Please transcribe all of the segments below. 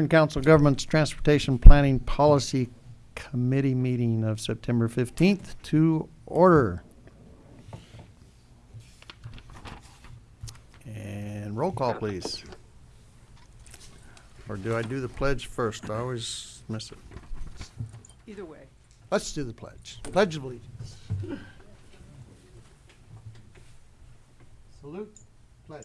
Kern Council Government's Transportation Planning Policy Committee meeting of September fifteenth to order. And roll call, please. Or do I do the pledge first? I always miss it. Either way. Let's do the pledge. Pledge of allegiance. Salute, pledge.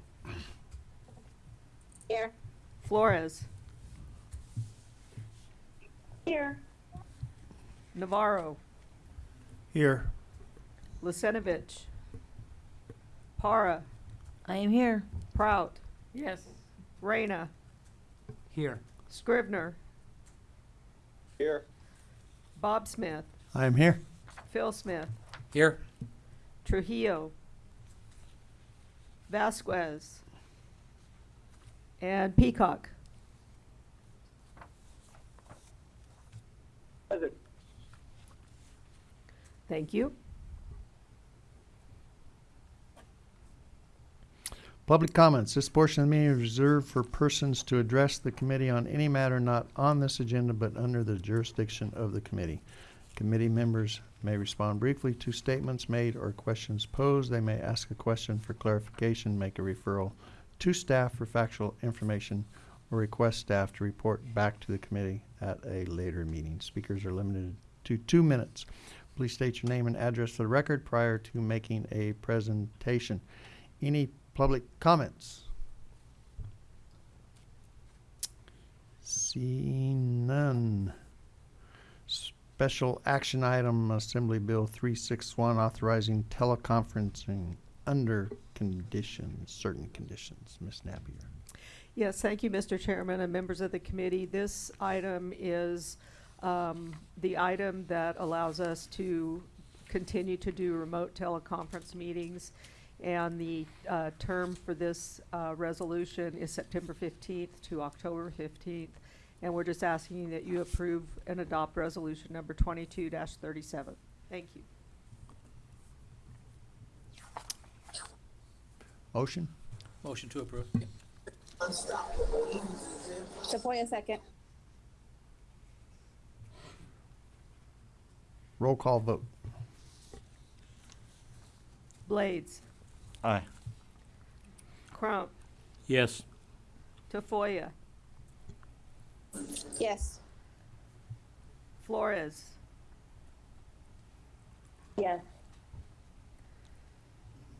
Here. Flores. Here. Navarro. Here. Lisenovich. Para. I am here. Prout. Yes. Reyna. Here. Scrivner. Here. Bob Smith. I am here. Phil Smith. Here. Trujillo. Vasquez. And Peacock. Present. Thank you. Public comments. This portion of the meeting is reserved for persons to address the committee on any matter not on this agenda but under the jurisdiction of the committee. Committee members may respond briefly to statements made or questions posed. They may ask a question for clarification, make a referral to staff for factual information, or request staff to report back to the committee at a later meeting. Speakers are limited to two minutes. Please state your name and address for the record prior to making a presentation. Any public comments? Seeing none. Special action item, Assembly Bill three six one, authorizing teleconferencing under conditions, certain conditions. Ms. Napier. Yes, thank you, Mr. Chairman and members of the committee. This item is um, the item that allows us to continue to do remote teleconference meetings. And the uh, term for this uh, resolution is September 15th to October 15th. And we're just asking that you approve and adopt resolution number 22-37. Thank you. Motion? Motion to approve. Sequoia second. Roll call vote. Blades, Aye. Crump, Yes. Tafoya, Yes. Flores, Yes.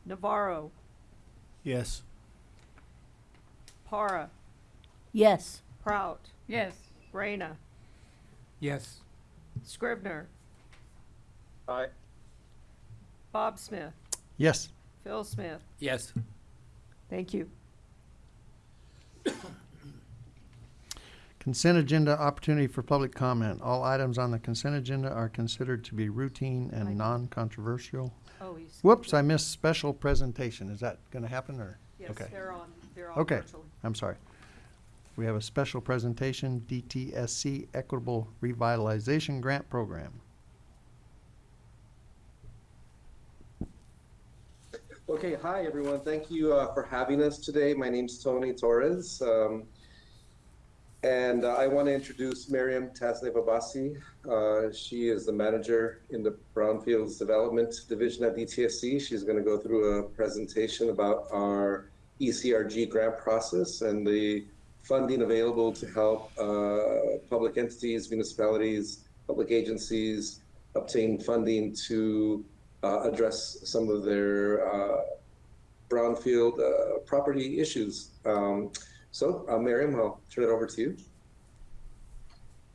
Navarro, Yes. Para, Yes. Prout. Yes. Reyna, Yes. Scrivner, Aye. Bob Smith, Yes. Phil Smith. Yes. Thank you. Consent agenda opportunity for public comment. All items on the consent agenda are considered to be routine and non-controversial. Oh, he's. Whoops, I missed special presentation. Is that gonna happen or? Yes, okay. they're on, they're on Okay. virtually. I'm sorry. We have a special presentation, DTSC Equitable Revitalization Grant Program. Okay, hi everyone. Thank you uh, for having us today. My name's Tony Torres. Um, and uh, I want to introduce Miriam Tasnev Abassi. Uh, she is the manager in the Brownfields Development Division at DTSC. She's going to go through a presentation about our ECRG grant process and the funding available to help uh, public entities, municipalities, public agencies obtain funding to uh, address some of their uh, brownfield uh, property issues. Um, so, uh, Miriam, I'll turn it over to you.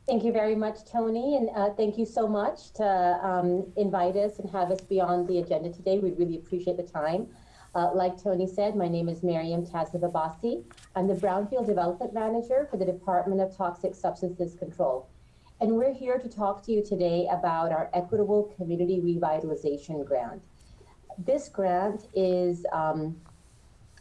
Thank you very much, Tony, and uh, thank you so much to um, invite us and have us be on the agenda today. We really appreciate the time. Uh, like Tony said, my name is Miriam Tasnev I'm the Brownfield Development Manager for the Department of Toxic Substances Control. And we're here to talk to you today about our Equitable Community Revitalization Grant. This grant is um,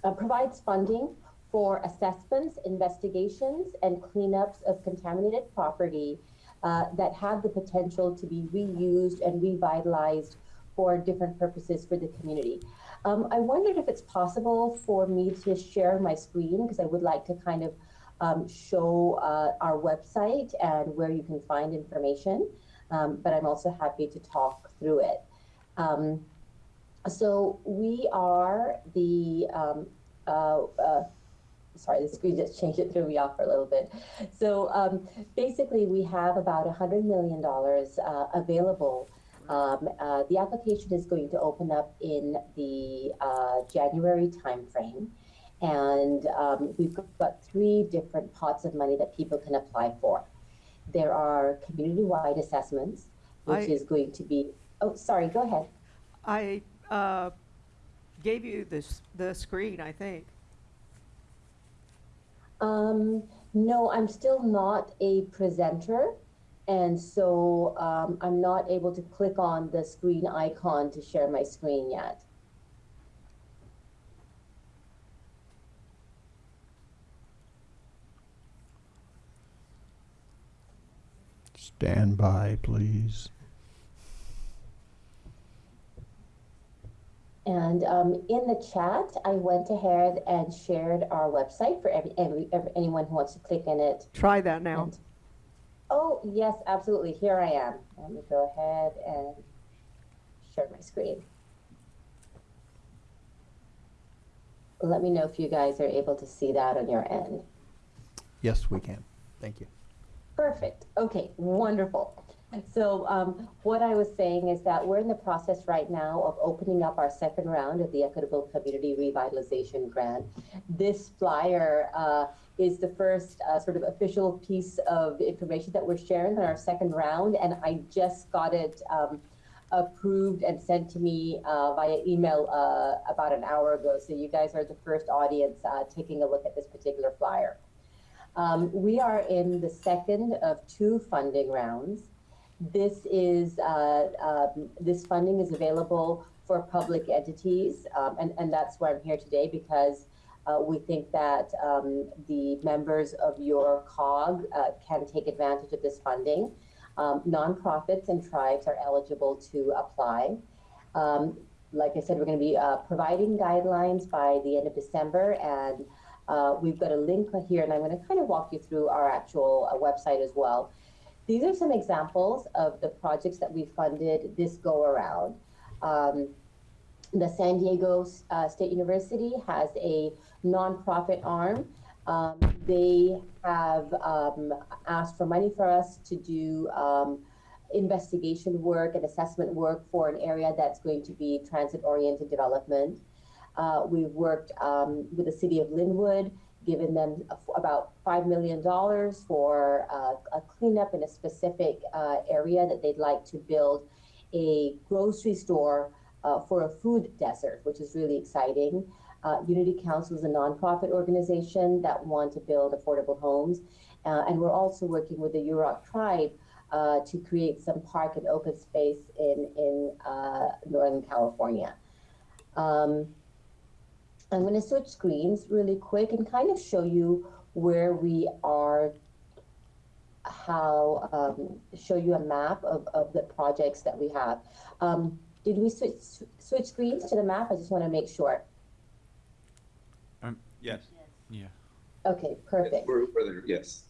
uh, provides funding for assessments, investigations, and cleanups of contaminated property uh, that have the potential to be reused and revitalized for different purposes for the community. Um, I wondered if it's possible for me to share my screen because I would like to kind of um, show uh, our website and where you can find information, um, but I'm also happy to talk through it. Um, so we are the um, uh, uh, sorry, the screen just changed it, threw me off for a little bit. So um, basically, we have about $100 million uh, available. Um, uh, the application is going to open up in the uh, January timeframe. And um, we've got three different pots of money that people can apply for. There are community-wide assessments, which I- is going to be, oh, sorry, go ahead. I uh, gave you this, the screen, I think. Um, no, I'm still not a presenter. And so um, I'm not able to click on the screen icon to share my screen yet. Stand by, please. And um, in the chat, I went ahead and shared our website for every, every, every anyone who wants to click in it. Try that now. And- oh, yes, absolutely. Here I am. Let me go ahead and share my screen. Let me know if you guys are able to see that on your end. Yes, we can. Thank you. Perfect. Okay, wonderful. So um, what I was saying is that we're in the process right now of opening up our second round of the Equitable Community Revitalization Grant. This flyer uh, is the first uh, sort of official piece of information that we're sharing on our second round, and I just got it um, approved and sent to me uh, via email uh, about an hour ago. So you guys are the first audience uh, taking a look at this particular flyer. Um, we are in the second of two funding rounds. This is uh, um, this funding is available for public entities, um, and and that's why I'm here today because uh, we think that um, the members of your COG uh, can take advantage of this funding. Um, nonprofits and tribes are eligible to apply. Um, like I said, we're going to be uh, providing guidelines by the end of December, and uh, we've got a link here, and I'm going to kind of walk you through our actual uh, website as well. These are some examples of the projects that we funded this go around. Um, the San Diego uh, State University has a nonprofit arm. Um, they have um, asked for money for us to do um, investigation work and assessment work for an area that's going to be transit oriented development. Uh, we've worked um, with the city of Lynwood, given them about $5 million for uh, a cleanup in a specific uh, area that they'd like to build a grocery store uh, for a food desert, which is really exciting. Uh, Unity Council is a nonprofit organization that want to build affordable homes. Uh, and we're also working with the Yurok tribe uh, to create some park and open space in, in Northern California. Um, I'm going to switch screens really quick and kind of show you where we are, how, um, show you a map of, of the projects that we have. Um, did we switch, switch screens to the map? I just want to make sure. Yes. Yeah. Okay, perfect. We're, we're there, yes.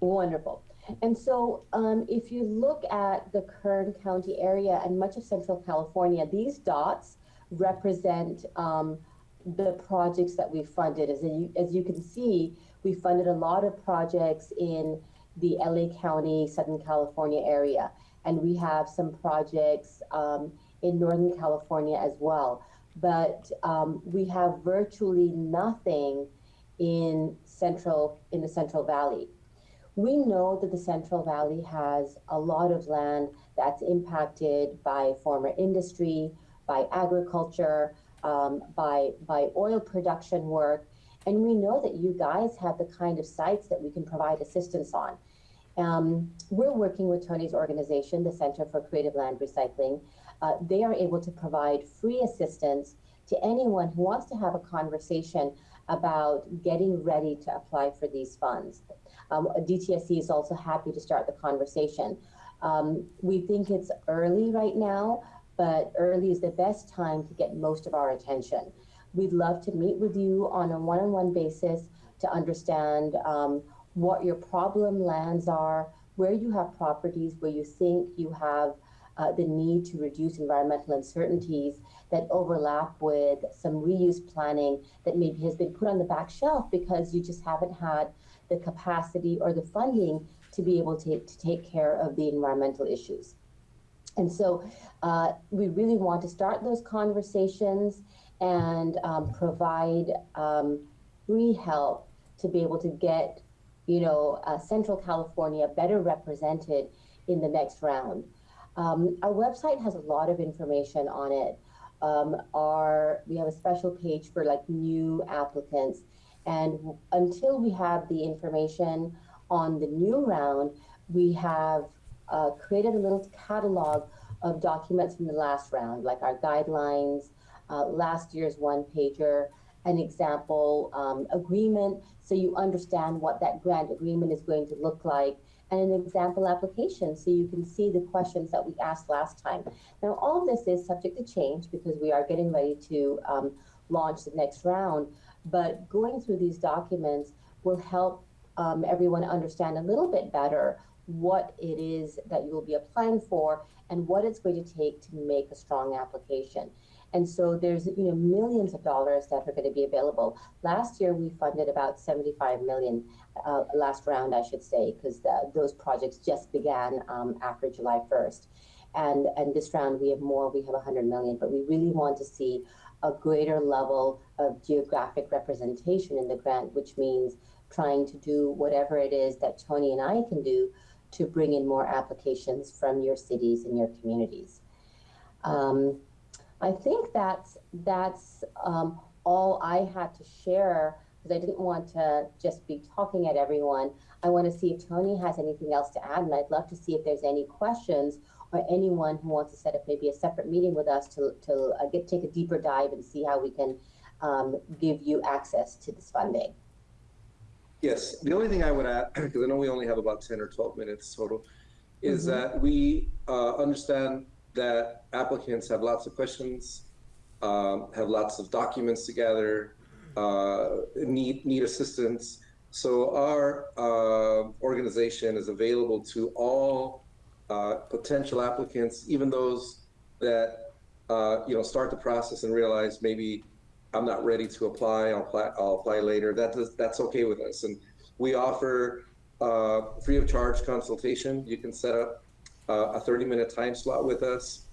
Wonderful. And so, um, if you look at the Kern County area and much of Central California, these dots represent um, the projects that we funded. As you, as you can see, we funded a lot of projects in the LA County, Southern California area. And we have some projects um, in Northern California as well. But um, we have virtually nothing in central in the Central Valley. We know that the Central Valley has a lot of land that's impacted by former industry, by agriculture, um, by by oil production work, and we know that you guys have the kind of sites that we can provide assistance on. Um, we're working with Tony's organization, the Center for Creative Land Recycling. Uh, they are able to provide free assistance to anyone who wants to have a conversation about getting ready to apply for these funds. Um, DTSC is also happy to start the conversation. Um, we think it's early right now, but early is the best time to get most of our attention. We'd love to meet with you on a one on one basis to understand um, what your problem lands are, where you have properties, where you think you have uh, the need to reduce environmental uncertainties that overlap with some reuse planning that maybe has been put on the back shelf because you just haven't had the capacity or the funding to be able to, to take care of the environmental issues. And so uh, we really want to start those conversations and um, provide um, free help to be able to get, you know, uh, Central California better represented in the next round. Um, our website has a lot of information on it. Um, our we have a special page for like new applicants, and until we have the information on the new round, we have uh, created a little catalog of documents from the last round, like our guidelines, uh, last year's one pager, an example um, agreement, so you understand what that grant agreement is going to look like, and an example application so you can see the questions that we asked last time. Now, all of this is subject to change because we are getting ready to um, launch the next round, but going through these documents will help um, everyone understand a little bit better what it is that you will be applying for and what it's going to take to make a strong application. And so there's you know millions of dollars that are going to be available. Last year we funded about 75 million, uh, last round I should say, because those projects just began um, after July 1st. And and this round we have more. We have 100 million, but we really want to see a greater level of geographic representation in the grant, which means trying to do whatever it is that Tony and I can do to bring in more applications from your cities and your communities. Um, I think that's that's um, all I had to share because I didn't want to just be talking at everyone. I want to see if Tony has anything else to add, and I'd love to see if there's any questions or anyone who wants to set up maybe a separate meeting with us to to uh, get take a deeper dive and see how we can um, give you access to this funding. Yes, the only thing I would add, because I know we only have about 10 or 12 minutes total, is Mhm. that we uh, understand that applicants have lots of questions, um, have lots of documents to gather, uh, need, need assistance. So our uh, organization is available to all uh, potential applicants, even those that, uh, you know, start the process and realize maybe I'm not ready to apply. I'll apply. I'll apply later. That does, that's okay with us. And we offer uh, free of charge consultation. You can set up uh, a 30 minute time slot with us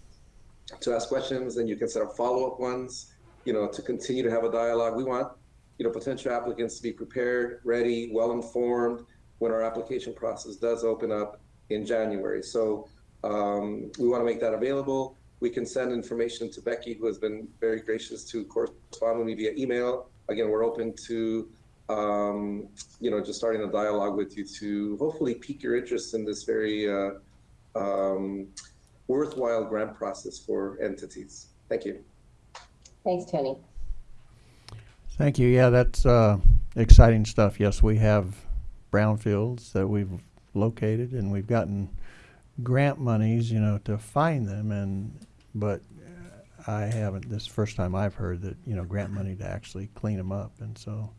to ask questions, and you can set up follow up ones. You know, to continue to have a dialogue. We want you know potential applicants to be prepared, ready, well informed when our application process does open up in January. So um, we want to make that available. We can send information to Becky, who has been very gracious to correspond with me via email. Again, we're open to, um, you know, just starting a dialogue with you to hopefully pique your interest in this very uh, um, worthwhile grant process for entities. Thank you. Thanks, Tony. Thank you. Yeah, that's uh, exciting stuff. Yes, we have brownfields that we've located, and we've gotten grant monies, you know, to find them. And but uh, I haven't, this is the first time I've heard that, you know, grant money to actually clean them up, and so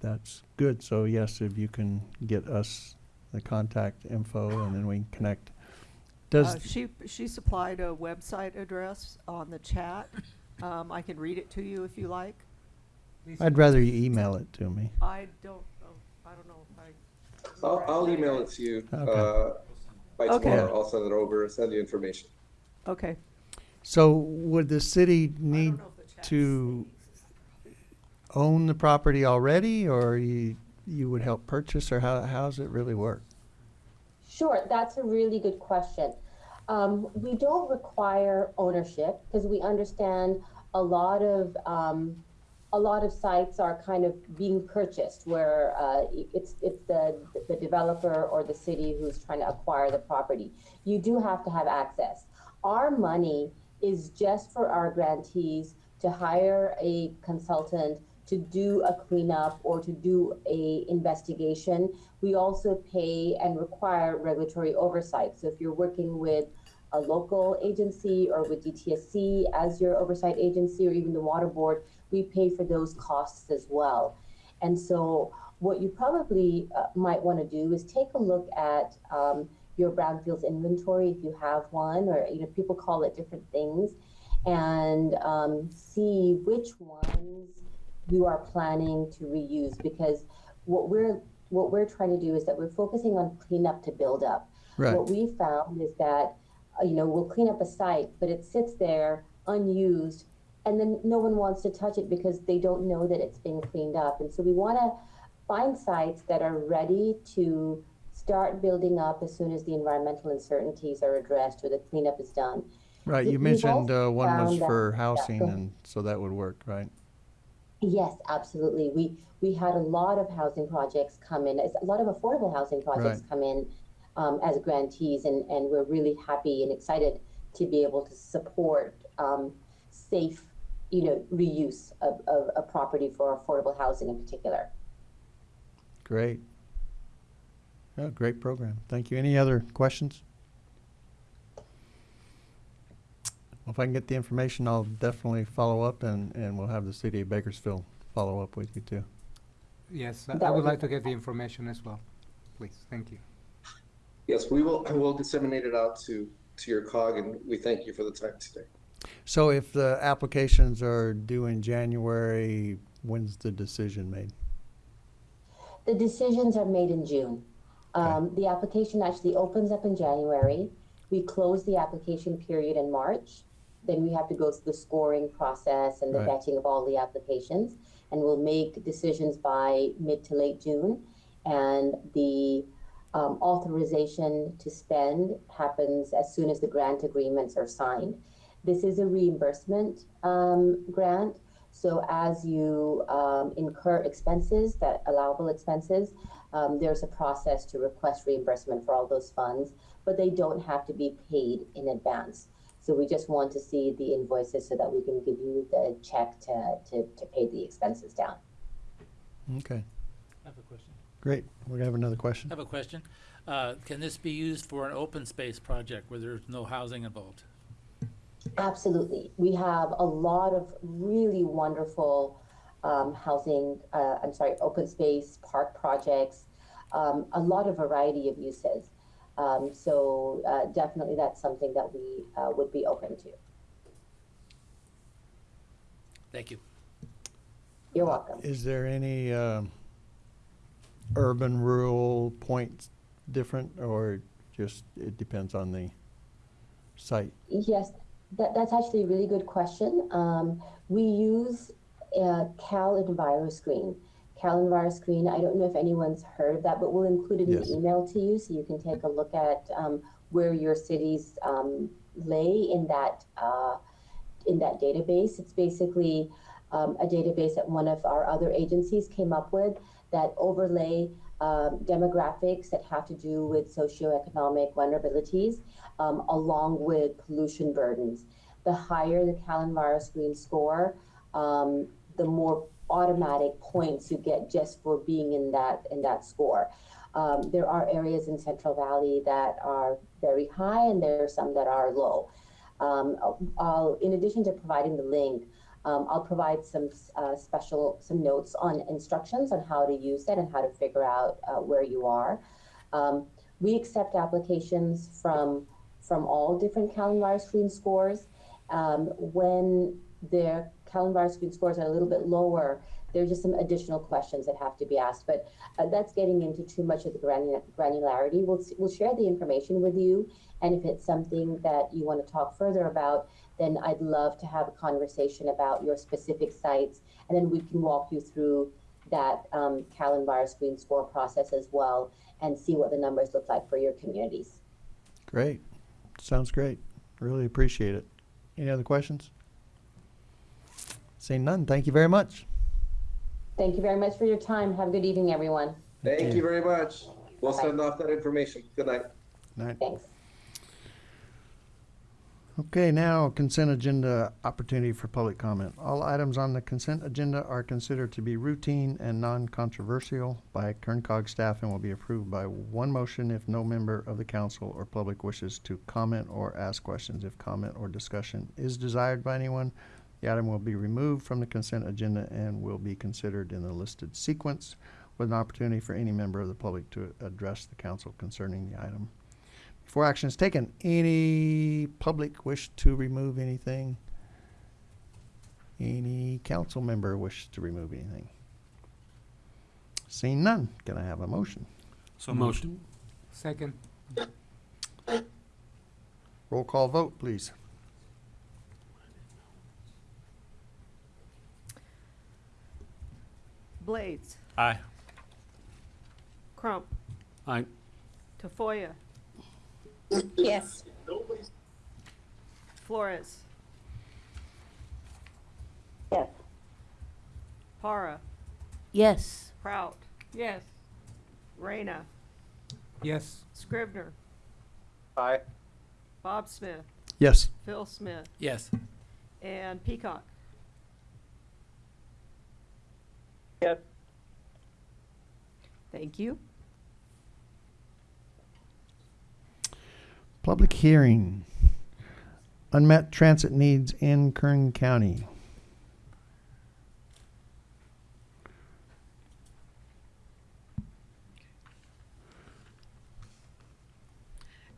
that's good. So yes, if you can get us the contact info and then we can connect. Does, Uh, She, she supplied a website address on the chat. Um, I can read it to you if you like. I'd rather you email it to me. I don't, know. I don't know if I. I'll, I'll email it to you, Okay. uh, by Okay. tomorrow. I'll send it over, send you information. Okay. So would the city need know if the chat's to own the property already, or you, you would help purchase, or how, how's it really work? Sure, that's a really good question. Um, we don't require ownership because we understand a lot of um, a lot of sites are kind of being purchased where uh, it's it's the the developer or the city who's trying to acquire the property. You do have to have access. Our money is just for our grantees to hire a consultant to do a cleanup or to do a investigation. We also pay and require regulatory oversight. So if you're working with a local agency or with DTSC as your oversight agency or even the water board, we pay for those costs as well. And so what you probably uh, might want to do is take a look at um, your brownfields inventory if you have one, or you know people call it different things, and um, see which ones you are planning to reuse. Because what we're what we're trying to do is that we're focusing on cleanup to build up. Right. What we found is that uh, you know we'll clean up a site, but it sits there unused, and then no one wants to touch it because they don't know that it's being cleaned up. And so we want to find sites that are ready to start building up as soon as the environmental uncertainties are addressed or the cleanup is done. Right, you we've mentioned, uh, one was for housing, and so that would work, right? Yes, absolutely. We we had a lot of housing projects come in, a lot of affordable housing projects Right. come in um, as grantees, and, and we're really happy and excited to be able to support um, safe, you know, reuse of, of a property for affordable housing in particular. Great. Yeah, great program. Thank you. Any other questions? Well, If I can get the information, I'll definitely follow up and, and we'll have the city of Bakersfield follow up with you too. Yes, I- I would would like to get the information as well, please. Thank you. Yes, we will, we'll disseminate it out to, to your cog and we thank you for the time today. So if the applications are due in January, when's the decision made? The decisions are made in June. Um, the application actually opens up in January. We close the application period in March. Then we have to go through the scoring process and the Right. vetting of all the applications. And we'll make decisions by mid to late June. And the um, authorization to spend happens as soon as the grant agreements are signed. This is a reimbursement um, grant. So as you um, incur expenses, that allowable expenses, um, there's a process to request reimbursement for all those funds, but they don't have to be paid in advance. So we just want to see the invoices so that we can give you the check to, to, to pay the expenses down. Okay, I have a question. great. We're gonna have another question? I have a question. Uh, can this be used for an open space project where there's no housing involved? Absolutely. We have a lot of really wonderful um, housing, uh, I'm sorry, open space park projects, um, a lot of variety of uses. Um, so uh, definitely that's something that we uh, would be open to. Thank you. You're welcome. Is there any, um, urban, rural points different, or just, it depends on the site? Yes, that, that's actually a really good question. Um, we use uh, Cal EnviroScreen. Cal EnviroScreen, I don't know if anyone's heard of that, but we'll include it in Yes. the email to you so you can take a look at um, where your cities um, lay in that uh, in that database. It's basically um, a database that one of our other agencies came up with that overlay um, demographics that have to do with socioeconomic vulnerabilities um, along with pollution burdens. The higher the Cal EnviroScreen score, um, the more automatic points you get just for being in that in that score. Um, there are areas in Central Valley that are very high, and there are some that are low. Um, I'll, in addition to providing the link, um, I'll provide some uh, special some notes on instructions on how to use that and how to figure out uh, where you are. Um, we accept applications from from all different Cal EnviroScreen scores. Um, when their Cal EnviroScreen scores are a little bit lower, there's just some additional questions that have to be asked. But uh, that's getting into too much of the granu- granularity. We'll we'll share the information with you, and if it's something that you want to talk further about, then I'd love to have a conversation about your specific sites, and then we can walk you through that um, screen score process as well, and see what the numbers look like for your communities. Great. Sounds great. Really appreciate it. Any other questions? Seeing none, thank you very much. Thank you very much for your time. Have a good evening, everyone. Thank you very much. We'll Bye-bye. send off that information. Good night. Night. Thanks. Okay, now consent agenda opportunity for public comment. All items on the consent agenda are considered to be routine and non-controversial by Kerncog staff and will be approved by one motion if no member of the council or public wishes to comment or ask questions. If comment or discussion is desired by anyone, the item will be removed from the consent agenda and will be considered in the listed sequence with an opportunity for any member of the public to address the council concerning the item. Before action is taken, any public wish to remove anything? Any council member wish to remove anything? Seeing none, can I have a motion? So motion. Second. Roll call vote, please. Blades, Aye. Crump, Aye. Tafoya, Yes. Flores, Yes. Para, Yes. Prout. Yes. Reyna, Yes. Scrivner, Aye. Bob Smith, Yes. Phil Smith, Yes. and Peacock. Yes. Thank you. Public hearing. Unmet transit needs in Kern County.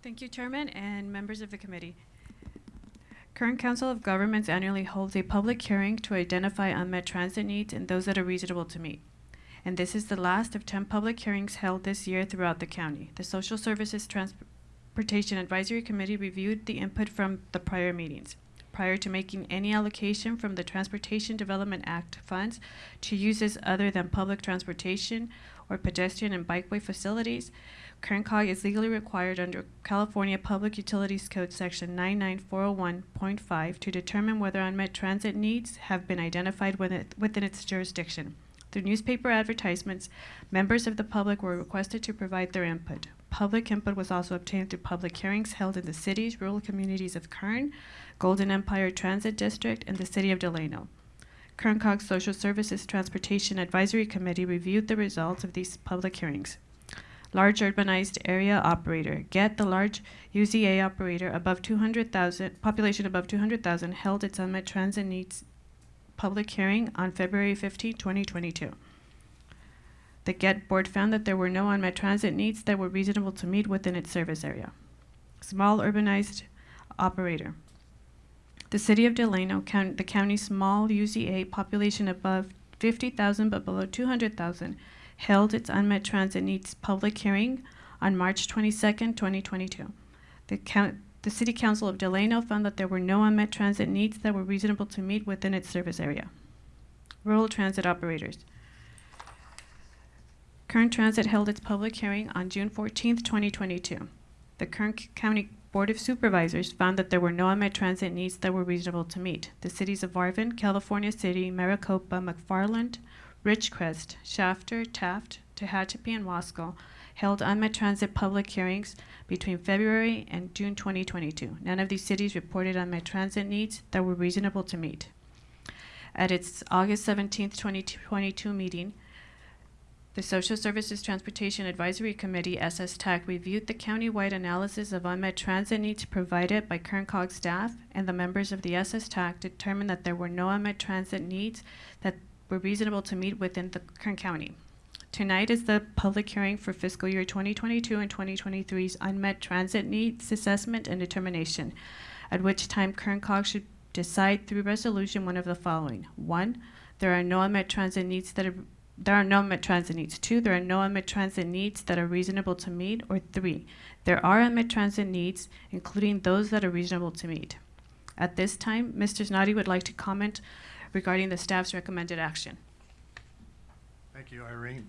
Thank you, Chairman and members of the committee. Kern Council of Governments annually holds a public hearing to identify unmet transit needs and those that are reasonable to meet. And this is the last of 10 public hearings held this year throughout the county. The Social Services Transportation Advisory Committee reviewed the input from the prior meetings. Prior to making any allocation from the Transportation Development Act funds to uses other than public transportation or pedestrian and bikeway facilities, Kerncog is legally required under California Public Utilities Code Section 99401.5 to determine whether unmet transit needs have been identified within, within its jurisdiction. Through newspaper advertisements, members of the public were requested to provide their input. Public input was also obtained through public hearings held in the cities, rural communities of Kern, Golden Empire Transit District, and the city of Delano. Kerncog's Social Services Transportation Advisory Committee reviewed the results of these public hearings large urbanized area operator. Get the large UZA operator above 200,000, population above 200,000 held its unmet transit needs public hearing on February 15, 2022. The GET board found that there were no unmet transit needs that were reasonable to meet within its service area. Small urbanized operator. The city of Delano, count, the county's small UZA population above 50,000 but below 200,000 held its unmet transit needs public hearing on March 22, 2022. The, count, the City Council of Delano found that there were no unmet transit needs that were reasonable to meet within its service area. Rural transit operators. Kern Transit held its public hearing on June 14, 2022. The Kern County Board of Supervisors found that there were no unmet transit needs that were reasonable to meet. The cities of Arvin, California City, Maricopa, McFarland, Ridgecrest, Shafter, Taft, Tehachapi, and Wasco held unmet transit public hearings between February and June 2022. None of these cities reported on unmet transit needs that were reasonable to meet. At its August 17, 2022 meeting, The Social Services Transportation Advisory Committee, SSTAC, reviewed the countywide analysis of unmet transit needs provided by Kern Cog staff, and the members of the SSTAC determined that there were no unmet transit needs that were reasonable to meet within the Kern County. Tonight is the public hearing for fiscal year 2022 and 2023's unmet transit needs assessment and determination, at which time Kern Cog should decide through resolution one of the following. One, there are no unmet transit needs that are there are no unmet transit needs. Two, there are no unmet transit needs that are reasonable to meet. Or three, there are unmet transit needs, including those that are reasonable to meet. At this time, Mr. Snoddy would like to comment regarding the staff's recommended action. Thank you, Irene.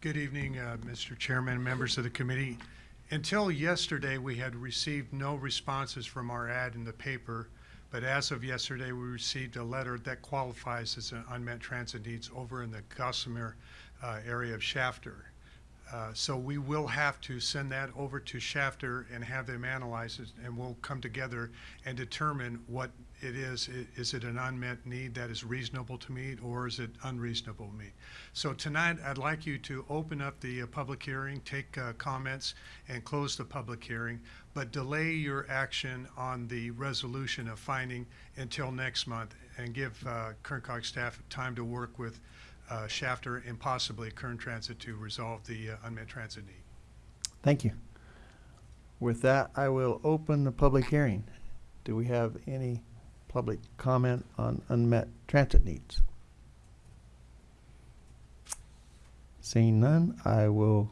Good evening, uh, Mr. Chairman, members of the committee. Until yesterday, we had received no responses from our ad in the paper, but as of yesterday, we received a letter that qualifies as an unmet transit needs over in the Gossamer uh, area of Shafter. Uh, So we will have to send that over to Shafter and have them analyze it, and we'll come together and determine what it is. Is it an unmet need that is reasonable to meet, or is it unreasonable to meet? So tonight, I'd like you to open up the uh, public hearing, take uh, comments, and close the public hearing, but delay your action on the resolution of finding until next month, and give uh, Kern staff time to work with uh, Shafter and possibly Kern Transit to resolve the uh, unmet transit need. Thank you. With that, I will open the public hearing. Do we have any public comment on unmet transit needs? Seeing none, I will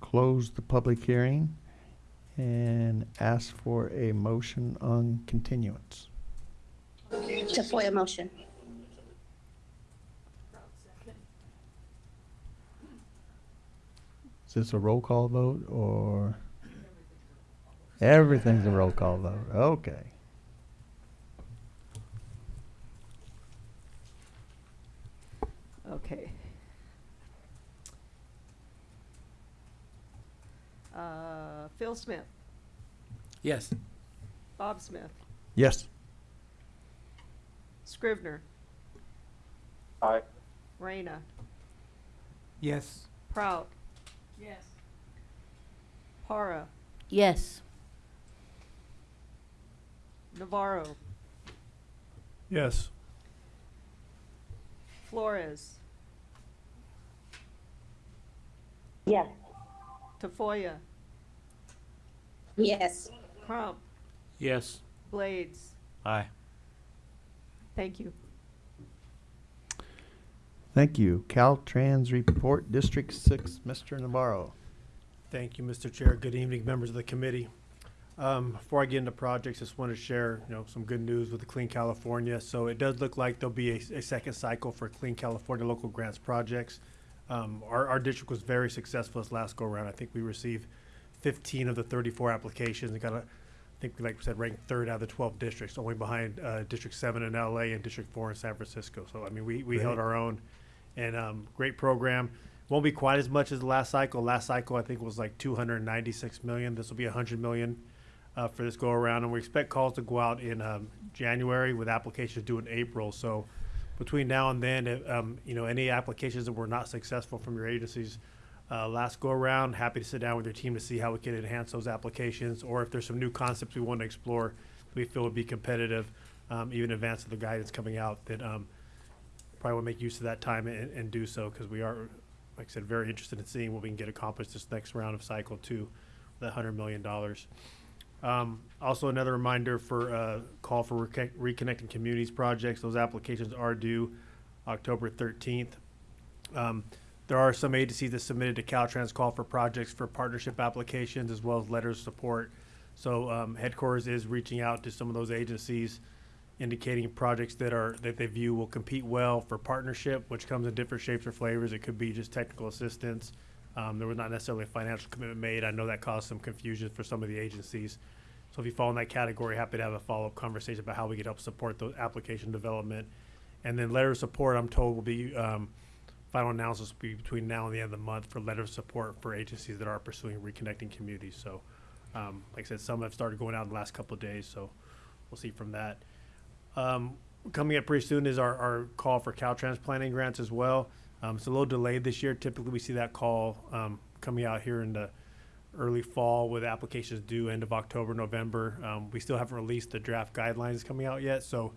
close the public hearing and ask for a motion on continuance. Tafoya motion. Is this a roll call vote or? Everything's a roll call vote, okay. Okay. Uh, Phil Smith, Yes. Bob Smith, Yes. Scrivner, Aye. Reyna, Yes. Prout. Yes. Para, Yes. Navarro, Yes. Flores, Yes. Tafoya, Yes. Crump, Yes. Blades. Aye. Thank you. Thank you. Caltrans report, District Six, Mr. Navarro. Thank you, Mr. Chair. Good evening, members of the committee. Um, Before I get into projects, just want to share, you know, some good news with the Clean California. So it does look like there'll be a, a second cycle for Clean California local grants projects. Um, Our, our district was very successful this last go-around. I think we received 15 of the 34 applications and got a, I think, like we said, ranked third out of the 12 districts, only behind uh, District 7 in LA and District 4 in San Francisco. So, I mean, we, we held our own. And um, great program. Won't be quite as much as the last cycle. Last cycle, I think, was like 296 million. This will be 100 million uh, for this go around, and we expect calls to go out in um, January with applications due in April. So between now and then, um, you know, any applications that were not successful from your agencies uh, last go around, happy to sit down with your team to see how we can enhance those applications, or if there's some new concepts we want to explore, we feel would be competitive, um, even in advance of the guidance coming out. That um, probably will make use of that time and, and do so because we are, like I said, very interested in seeing what we can get accomplished this next round of cycle two, the hundred million dollars. Um, also, another reminder for uh, call for reconnect- reconnecting communities projects. Those applications are due October 13th. Um, there are some agencies that submitted to Caltrans call for projects for partnership applications as well as letters of support. So um, headquarters is reaching out to some of those agencies, indicating projects that are that they view will compete well for partnership, which comes in different shapes or flavors. It could be just technical assistance. Um, there was not necessarily a financial commitment made. I know that caused some confusion for some of the agencies. So if you fall in that category, happy to have a follow-up conversation about how we could help support the application development. And then letter of support, I'm told will be, um, final analysis will be between now and the end of the month for letter of support for agencies that are pursuing reconnecting communities. So, um, like I said, some have started going out in the last couple of days, so we'll see from that. Um, coming up pretty soon is our, our call for Caltrans planning grants as well. Um, it's a little delayed this year. Typically, we see that call um, coming out here in the early fall with applications due end of October, November. Um, we still haven't released the draft guidelines coming out yet, so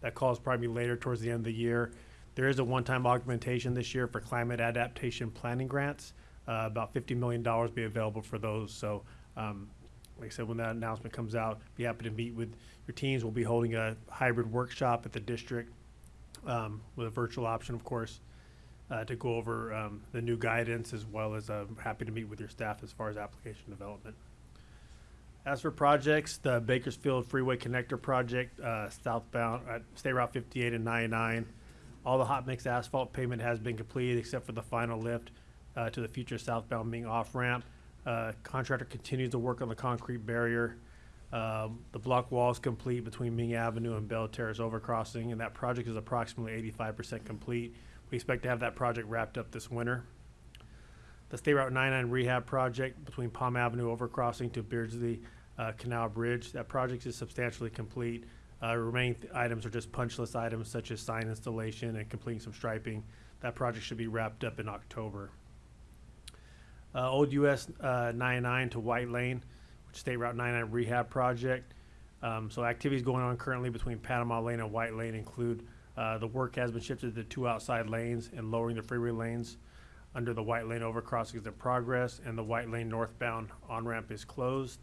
that call is probably later towards the end of the year. There is a one-time augmentation this year for climate adaptation planning grants. Uh, about fifty million dollars be available for those. So, um, like I said, when that announcement comes out, be happy to meet with your teams. We'll be holding a hybrid workshop at the district um, with a virtual option, of course, uh, to go over um, the new guidance as well as uh, happy to meet with your staff as far as application development. As for projects, the Bakersfield Freeway Connector Project, uh, southbound, uh, State Route 58 and 99, all the hot mix asphalt pavement has been completed except for the final lift uh, to the future southbound Ming off ramp. Uh, contractor continues to work on the concrete barrier. Um, the block wall is complete between Ming Avenue and Bell Terrace overcrossing, and that project is approximately 85% complete. We expect to have that project wrapped up this winter. The State Route 99 rehab project between Palm Avenue overcrossing to Beardsley uh, Canal Bridge, that project is substantially complete. Uh, remaining items are just punch list items such as sign installation and completing some striping. That project should be wrapped up in October. Uh, Old US uh, 99 to White Lane, which State Route 99 rehab project. Um, so activities going on currently between Panama Lane and White Lane include uh, the work has been shifted to two outside lanes and lowering the freeway lanes under the White Lane overcrossing is in progress, and the White Lane northbound on-ramp is closed.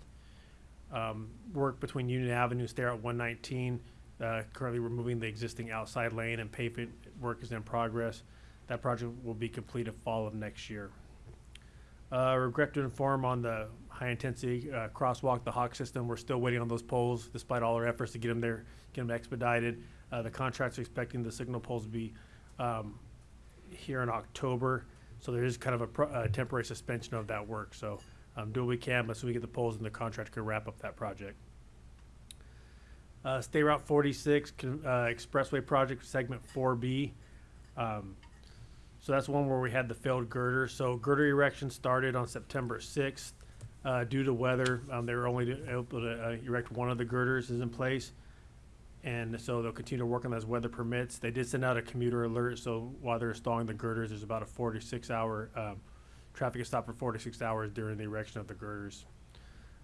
Um, work between Union Avenue, State at 119, uh, currently removing the existing outside lane and pavement work is in progress. That project will be completed fall of next year. Uh, regret to inform on the high-intensity uh, crosswalk, the Hawk system, we're still waiting on those poles despite all our efforts to get them there, get them expedited. Uh, the contract's expecting the signal poles to be um, here in October, so there is kind of a pro- uh, temporary suspension of that work. So um, do what we can, but so we get the poles and the contractor can wrap up that project. Uh, State Route 46 con- uh, Expressway Project Segment 4B. Um, so that's one where we had the failed girder. So girder erection started on September 6th. Uh, due to weather, um, they were only able to uh, erect one of the girders is in place. And so they'll continue to work on as weather permits. They did send out a commuter alert, so while they're installing the girders, there's about a 46 hour um, traffic is stopped for 46 hours during the erection of the girders.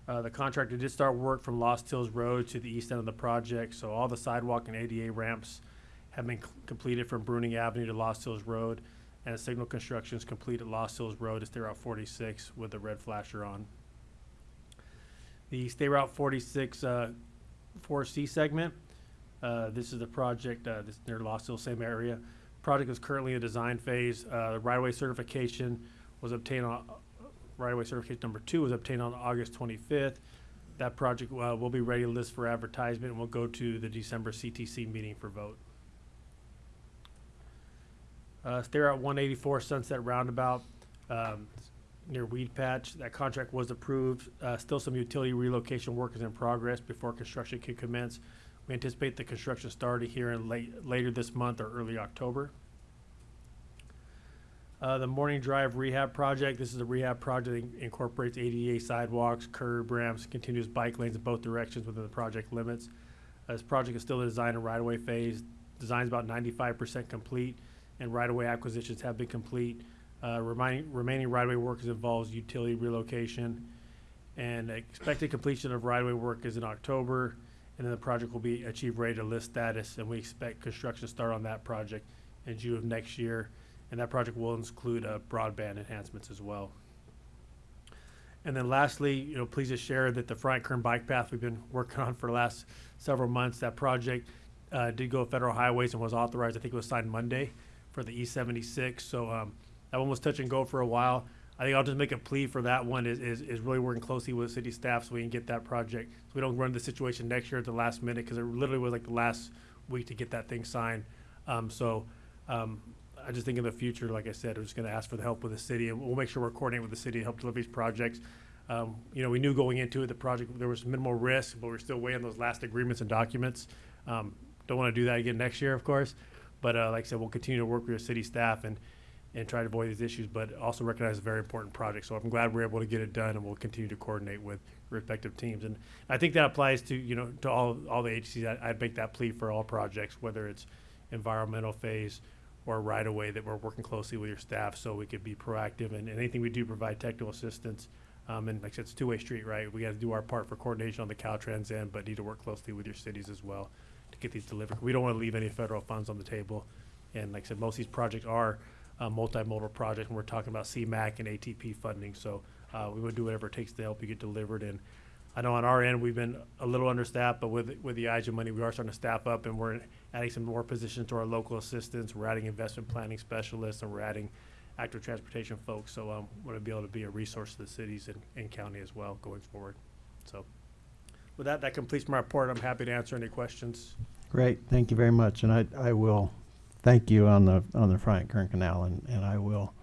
Uh, the contractor did start work from Lost Hills Road to the east end of the project, so all the sidewalk and ADA ramps have been completed from Bruning Avenue to Lost Hills Road, and signal construction is complete at Lost Hills Road to State Route 46 with the red flasher on. The State Route 46 uh, 4C segment, uh, this is the project, uh, this near Lost Hills, same area. Project is currently in design phase. Uh, the right-of-way certification was obtained on, right-of-way certification number two was obtained on August twenty-fifth. That project, uh, will be ready to list for advertisement and will go to the December CTC meeting for vote. Uh, one eighty-four Sunset Roundabout, um, near Weedpatch. That contract was approved. Uh, still some utility relocation work is in progress before construction can commence. We anticipate the construction starting here in late, later this month or early October. Uh, the Morning Drive Rehab Project, this is a rehab project that incorporates ADA sidewalks, curb ramps, continuous bike lanes in both directions within the project limits. Uh, This project is still in design and right-of-way phase. Design is about ninety-five percent complete, and right-of-way acquisitions have been complete. Uh, remaining, remaining right-of-way work involves utility relocation. And expected completion of right-of-way work is in October, and then the project will be achieve ready to list status, and we expect construction to start on that project in June of next year. And that project will include uh, broadband enhancements as well. And then lastly, you know, please just share that the Friant-Kern Bike Path we've been working on for the last several months, that project uh, did go federal highways and was authorized, I think it was signed Monday for the E seventy-six. So um, that one was touch and go for a while. I think I'll just make a plea for that one is, is, is really working closely with city staff so we can get that project, so we don't run the situation next year at the last minute, because it literally was like the last week to get that thing signed. Um, so, um, I just think in the future, like I said, we're just gonna ask for the help with the city, and we'll make sure we're coordinating with the city to help deliver these projects. Um, you know, we knew going into it, the project, there was minimal risk, but we're still weighing those last agreements and documents. Um, don't wanna do that again next year, of course, but, uh, like I said, we'll continue to work with the city staff and, and try to avoid these issues, but also recognize a very important project. So I'm glad we're able to get it done, and we'll continue to coordinate with respective teams. And I think that applies to, you know, to all, all the agencies. I, I'd make that plea for all projects, whether it's environmental phase or right away, that we're working closely with your staff so we could be proactive and anything we do provide technical assistance. Um, and like I said, it's two-way street, right? We got to do our part for coordination on the Caltrans end, but need to work closely with your cities as well to get these delivered. We don't want to leave any federal funds on the table. And like I said, most of these projects are uh, multimodal project, and we're talking about CMAQ and ATP funding. So uh, we would do whatever it takes to help you get delivered. And I know on our end, we've been a little understaffed, but with, with the IJA money, we are starting to staff up, and we're adding some more positions to our local assistants. We're adding investment planning specialists, and we're adding active transportation folks. So um, we're going to be able to be a resource to the cities and, and county as well going forward. So with that, that completes my report. I'm happy to answer any questions. Great, thank you very much, and I, I will thank you on the, on the Friant-Kern Canal, and, and I will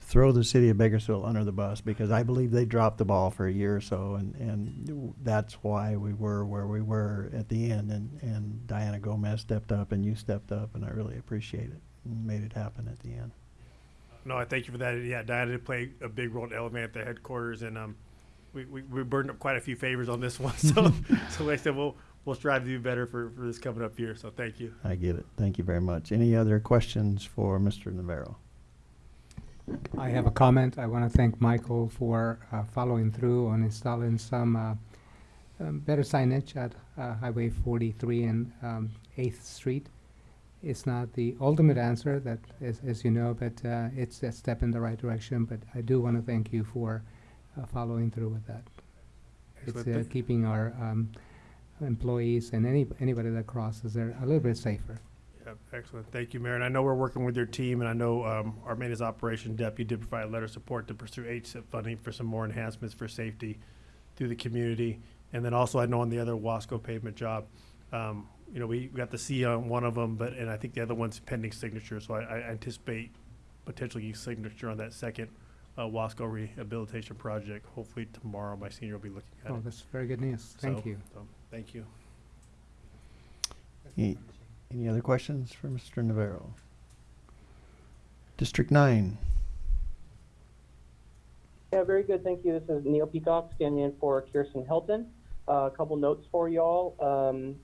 throw the city of Bakersfield under the bus, because I believe they dropped the ball for a year or so, and, and that's why we were where we were at the end, and, and Diana Gomez stepped up, and you stepped up, and I really appreciate it, and made it happen at the end. No, I thank you for that. Yeah, Diana did play a big role in Elevate at the headquarters, and um, we, we, we burned up quite a few favors on this one. So, so I said, we'll we'll strive to do better for, for this coming up year. So, thank you. I get it, thank you very much. Any other questions for Mr. Navarro? I have a comment. I want to thank Michael for uh, following through on installing some uh, um, better signage at uh, Highway 43 and um, 8th Street. It's not the ultimate answer, that as, as you know, but uh, it's a step in the right direction. But I do want to thank you for uh, following through with that. It's uh, keeping our um, employees and any anybody that crosses there a little bit safer. Yeah, excellent. Thank you, Mayor. And I know we're working with your team, and I know um, our maintenance operation deputy did provide a letter of support to pursue HSIP funding for some more enhancements for safety through the community. And then also, I know on the other Wasco pavement job, um, you know, we got the C on one of them, but, and I think the other one's pending signature, so I, I anticipate potentially signature on that second uh, Wasco rehabilitation project. Hopefully tomorrow, my senior will be looking at Oh, it. Oh, that's very good news. Thank So, you. so, Thank you. Any, any other questions for Mr. Navarro? District nine, Yeah, very good. Thank you. This is Neil Peacock standing in for Kirsten Hilton. Uh, a couple notes for y'all. Um,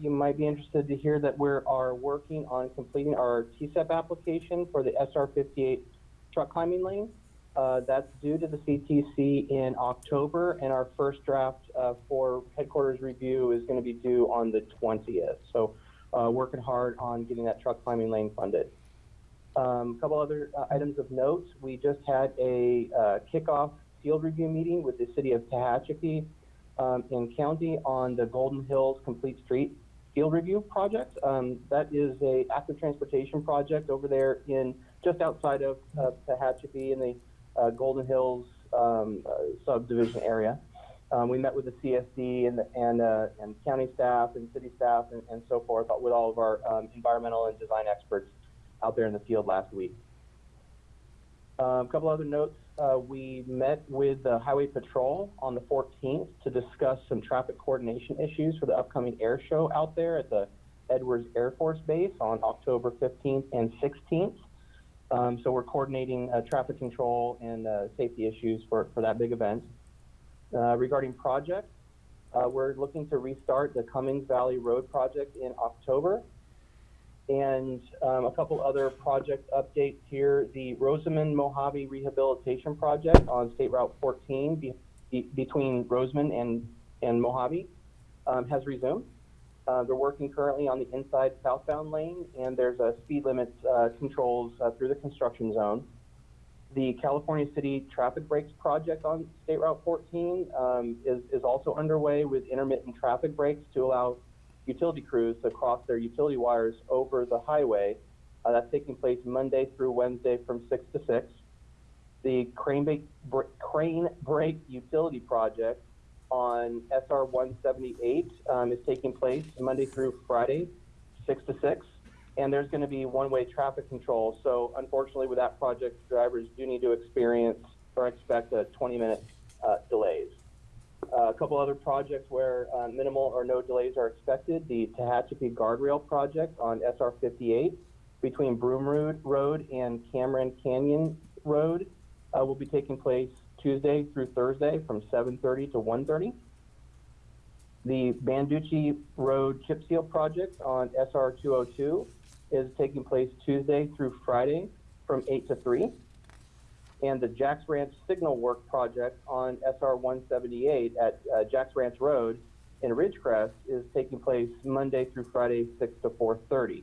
you might be interested to hear that we are working on completing our TCEP application for the SR58 truck climbing lane. Uh, that's due to the CTC in October, and our first draft uh, for headquarters review is going to be due on the 20th. So, uh, working hard on getting that truck climbing lane funded. Um, a couple other uh, items of note. We just had a uh, kickoff field review meeting with the city of Tehachapi um, in county on the Golden Hills Complete Street field review project. Um, that is a active transportation project over there in just outside of Tehachapi in the uh, Golden Hills um, uh, subdivision area. Um, we met with the CSD and, the, and, uh, and county staff and city staff and, and so forth with all of our um, environmental and design experts out there in the field last week. Um, a couple other notes. Uh, we met with the Highway Patrol on the 14th to discuss some traffic coordination issues for the upcoming air show out there at the Edwards Air Force Base on October 15th and 16th. Um, so we're coordinating uh, traffic control and uh, safety issues for, for that big event. Uh, regarding projects, uh, we're looking to restart the Cummings Valley Road project in October. And um, a couple other project updates here. The Rosamond Mojave Rehabilitation Project on State Route 14 be, be, between Rosamond and, and Mojave um, has resumed. Uh, they're working currently on the inside southbound lane, and there's a speed limit uh, controls uh, through the construction zone. The California City Traffic Breaks Project on State Route 14 um, is, is also underway with intermittent traffic breaks to allow utility crews to cross their utility wires over the highway. Uh, that's taking place Monday through Wednesday from 6 to 6. The Crane, Brake- Br- Crane Brake Utility Project on SR 178 um, is taking place Monday through Friday, 6 to 6. And there's going to be one way traffic control. So, unfortunately, with that project, drivers do need to experience or expect a 20 minute uh, delays. Uh, a couple other projects where uh, minimal or no delays are expected. The Tehachapi Guardrail Project on SR 58 between Broom Road, Road and Cameron Canyon Road uh, will be taking place Tuesday through Thursday from 7:30 to 1:30. The Banducci Road Chip Seal Project on SR 202 is taking place Tuesday through Friday from 8 to 3. And the Jacks Ranch Signal Work Project on SR 178 at uh, Jacks Ranch Road in Ridgecrest is taking place Monday through Friday, 6 to 4:30.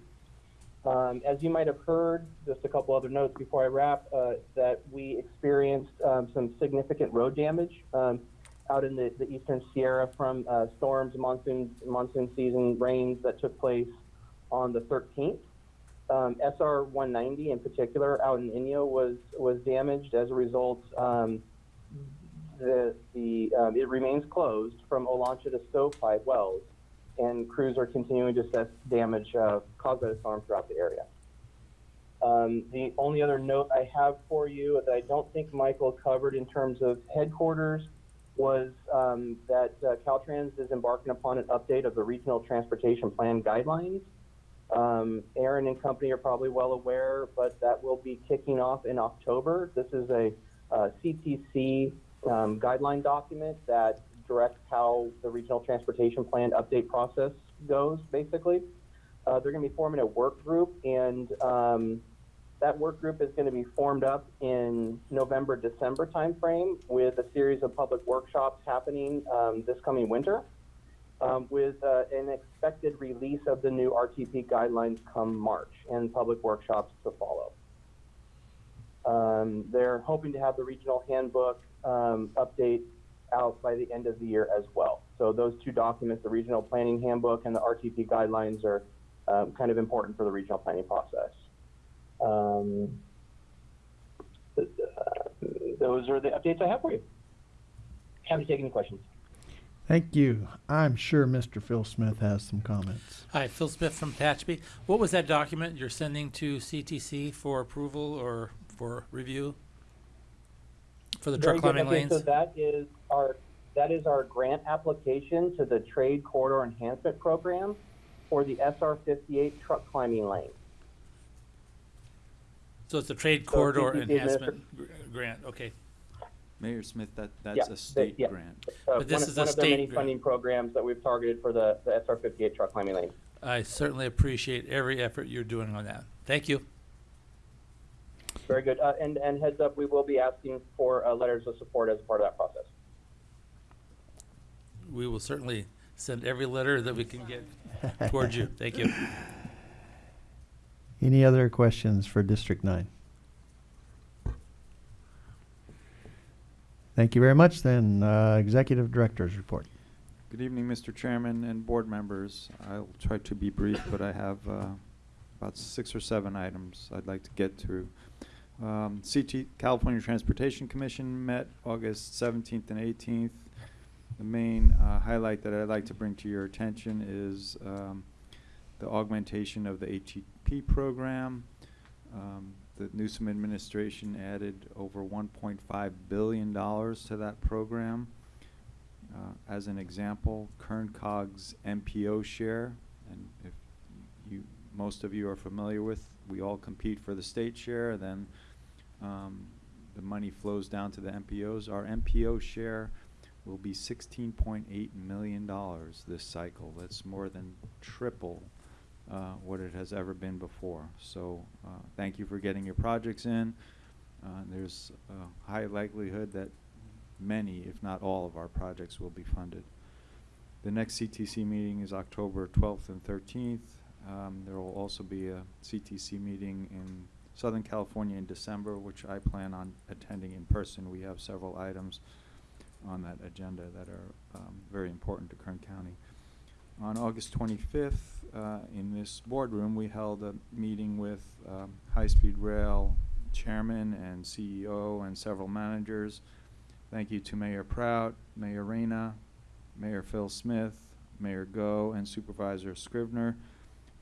Um, as you might have heard, just a couple other notes before I wrap, uh, that we experienced um, some significant road damage um, out in the, the eastern Sierra from uh, storms, monsoon, monsoon season rains that took place on the 13th. Um, SR 190 in particular out in Inyo was was damaged as a result. Um, the the um, it remains closed from Olancha to Stovepipe Wells, and crews are continuing to assess damage uh, caused by the storm throughout the area. Um, the only other note I have for you that I don't think Michael covered in terms of headquarters was um, that uh, Caltrans is embarking upon an update of the Regional Transportation Plan guidelines. Um, Ahron and company are probably well aware, but that will be kicking off in October. This is a uh, CTC um, guideline document that directs how the Regional Transportation Plan update process goes, basically. Uh, they're going to be forming a work group, and um, that work group is going to be formed up in November, December timeframe with a series of public workshops happening um, this coming winter um, with uh, an expected release of the new RTP guidelines come March and public workshops to follow. Um, they're hoping to have the regional handbook um, update out by the end of the year as well. So those two documents, the regional planning handbook and the RTP guidelines are um, kind of important for the regional planning process. Um, uh, those are the updates I have for you. Happy to take any questions. Thank you. I'm sure Mr. Phil Smith has some comments. Hi, Phil Smith from Tehachapi. What was that document you're sending to CTC for approval or for review? For the Very truck good. climbing Okay, lanes? So that is our, that is our grant application to the Trade Corridor Enhancement Program for the SR fifty-eight truck climbing lane. So it's a trade So corridor CTC enhancement gr- grant, okay. Mayor Smith, that, Yeah, that's they- a state yeah. grant. Uh, But this one of- is a One of their state many grant. funding programs that we've targeted for the, the SR fifty-eight truck climbing lane. I certainly appreciate every effort you're doing on that. Thank you. Very good. Uh, and, and heads up, we will be asking for, uh, letters of support as part of that process. We will certainly send every letter that we can get towards you. Thank you. Any other questions for District Nine? Thank you very much then. Uh, Executive Director's Report. Good evening, Mr. Chairman and board members. I'll try to be brief, but I have uh, about six or seven items I'd like to get through. Um, CT, California Transportation Commission met August 17th and 18th. The main uh, highlight that I'd like to bring to your attention is um, the augmentation of the ATP program. Um, the Newsom administration added over $1.5 billion to that program. Uh, as an example, Kern Cog's MPO share, and if you, most of you are familiar with, we all compete for the state share, then um, the money flows down to the MPOs. Our MPO share will be $16.8 million this cycle. That's more than triple uh, what it has ever been before. So uh, thank you for getting your projects in. Uh, there's a high likelihood that many, if not all, of our projects will be funded. The next CTC meeting is October 12th and 13th. Um, there will also be a CTC meeting in Southern California in December, which I plan on attending in person. We have several items on that agenda that are um, very important to Kern County. On August 25th, uh, in this boardroom, we held a meeting with um, High Speed Rail Chairman and CEO and several managers. Thank you to Mayor Prout, Mayor Reyna, Mayor Phil Smith, Mayor Goh, and Supervisor Scrivner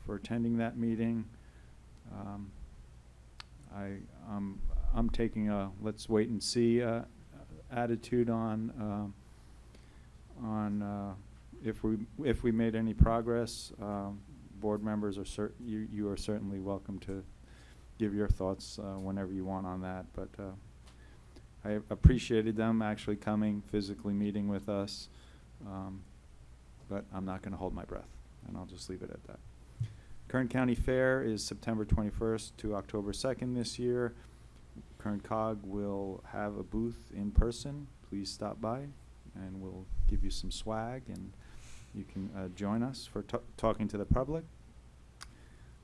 for attending that meeting. Um, I, um, I'm taking a let's wait and see uh, attitude on um on uh, if we if we made any progress. Um, board members are cer- you you are certainly welcome to give your thoughts uh, whenever you want on that. But uh, I appreciated them actually coming, physically meeting with us. Um, but I'm not going to hold my breath, and I'll just leave it at that. Kern County Fair is September 21st to October 2nd this year. Kern Cog will have a booth in person. Please stop by and we'll give you some swag and you can uh, join us for talking to the public.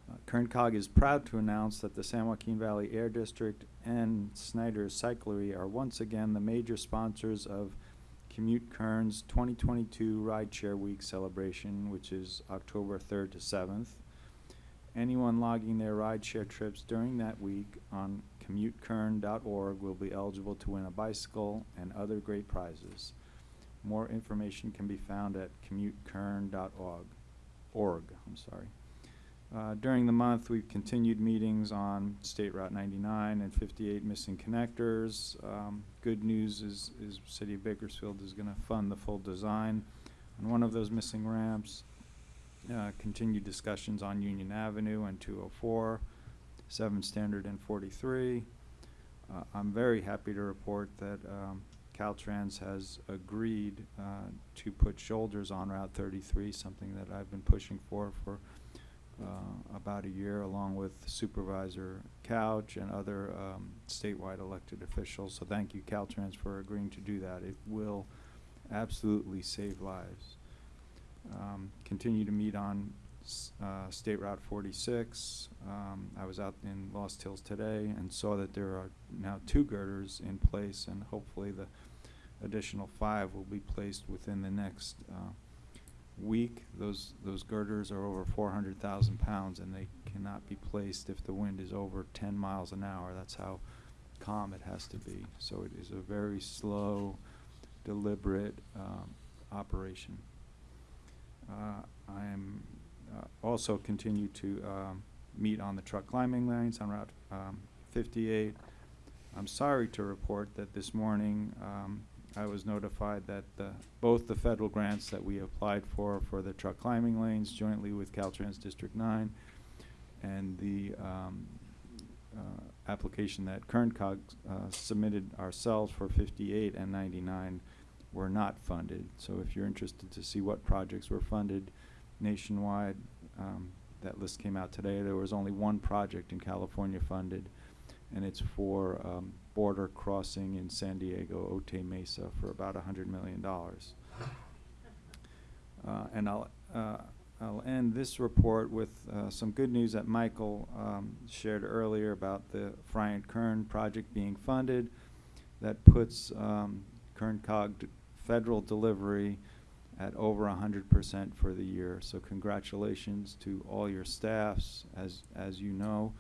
Uh, Kern Cog is proud to announce that the San Joaquin Valley Air District and Snyder's Cyclery are once again the major sponsors of Commute Kern's 2022 Rideshare Week celebration, which is October 3rd to 7th. Anyone logging their rideshare trips during that week on commutekern.org will be eligible to win a bicycle and other great prizes. More information can be found at commutekern.org. Org, I'm sorry. Uh, during the month, we've continued meetings on State Route 99 and 58 missing connectors. Um, good news is, is City of Bakersfield is going to fund the full design on one of those missing ramps. Uh, continued discussions on Union Avenue and 204, 7 Standard and 43. Uh, I'm very happy to report that um, Caltrans has agreed uh, to put shoulders on Route 33, something that I've been pushing for for uh, about a year, along with Supervisor Couch and other um, statewide elected officials. So thank you, Caltrans, for agreeing to do that. It will absolutely save lives. Um, continue to meet on uh, State Route 46. Um, I was out in Lost Hills today and saw that there are now two girders in place, and hopefully the additional five will be placed within the next uh, week. Those those girders are over 400,000 pounds, and they cannot be placed if the wind is over 10 miles an hour. That's how calm it has to be. So it is a very slow, deliberate um, operation. Uh, I am uh, also continue to um, meet on the truck climbing lanes on Route um, 58. I'm sorry to report that this morning um, I was notified that the, both the federal grants that we applied for for the truck climbing lanes jointly with Caltrans District 9 and the um, uh, application that KernCog uh, submitted ourselves for 58 and 99 were not funded. So if you're interested to see what projects were funded nationwide, um, that list came out today. There was only one project in California funded, and it's for um, border crossing in San Diego, Otay Mesa, for about $100 million. Uh, and I'll, uh, I'll end this report with uh, some good news that Michael um, shared earlier about the Friant-Kern project being funded. That puts um, Kern Cog federal delivery at over 100% for the year. So congratulations to all your staffs. As, as you know,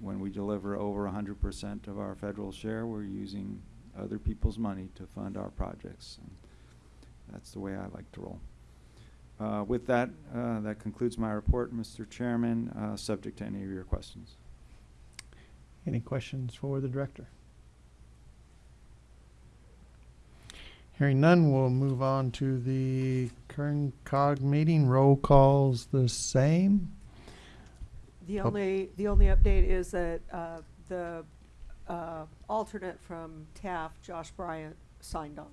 when we deliver over 100% of our federal share, we're using other people's money to fund our projects. And that's the way I like to roll. Uh, with that, uh, that concludes my report, Mr. Chairman, uh, subject to any of your questions. Any questions for the director? Hearing none, we'll move on to the Kern Cog meeting. Roll calls the same. The only, the only update is that uh, the uh, alternate from Taft, Josh Bryant, signed on.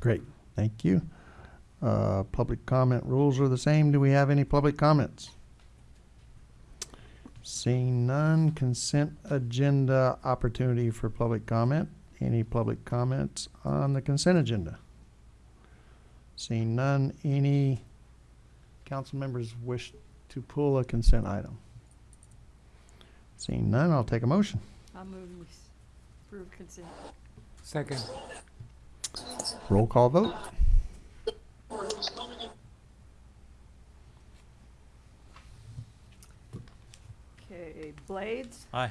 Great, thank you. Uh, public comment rules are the same. Do we have any public comments? Seeing none, consent agenda opportunity for public comment. Any public comments on the consent agenda? Seeing none, any council members wish to pull a consent item? Seeing none, I'll take a motion. I'll move we s- approve consent. Second. Roll call vote. Okay, Blades, Aye.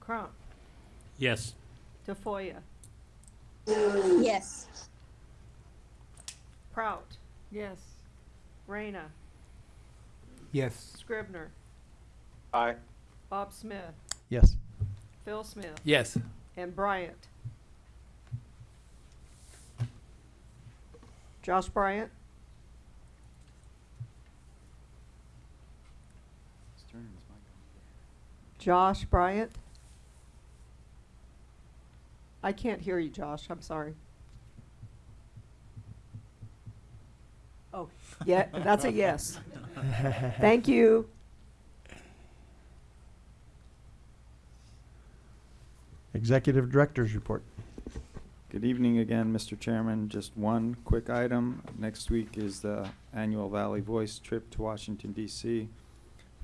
Crump, Yes. Tafoya, Yes. Prout, Yes. Reyna, Yes. Scrivner, Aye. Bob Smith, Yes. Phil Smith, Yes. and Bryant. Josh Bryant, Josh Bryant. I can't hear you, Josh. I'm sorry. Oh, yeah, that's a yes. Thank you. Executive Director's Report. Good evening again, Mr. Chairman. Just one quick item. Next week is the annual Valley Voice trip to Washington, D.C.